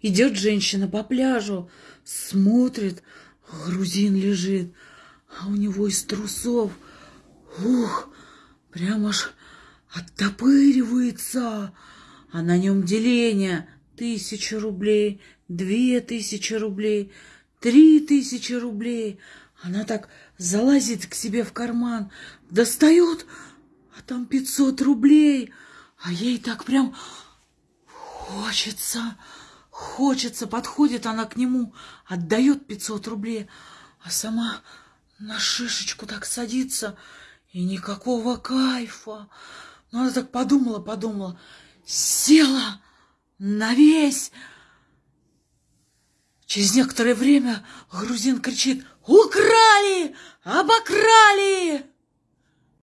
Идет женщина по пляжу, смотрит, грузин лежит, а у него из трусов, ух, прямо аж оттопыривается, а на нем деление тысяча рублей, две тысячи рублей, три тысячи рублей. Она так залазит к себе в карман, достает, а там пятьсот рублей, а ей так прям хочется, хочется, подходит она к нему, отдает пятьсот рублей, а сама на шишечку так садится, и никакого кайфа. Ну, она так подумала, подумала, села на весь. Через некоторое время грузин кричит «Украли! Обокрали!»